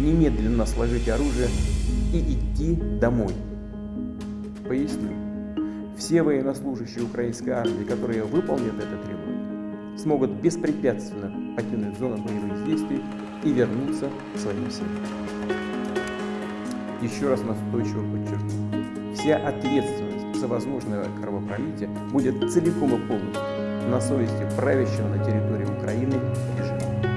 немедленно сложить оружие и идти домой. Поясню. Все военнослужащие украинской армии, которые выполнят это требование, смогут беспрепятственно покинуть зону боевых действий и вернуться к своим семьям. Еще раз настойчиво подчеркну. Вся ответственность за возможное кровопролитие будет целиком и полностью на совести правящего на территории Украины режима.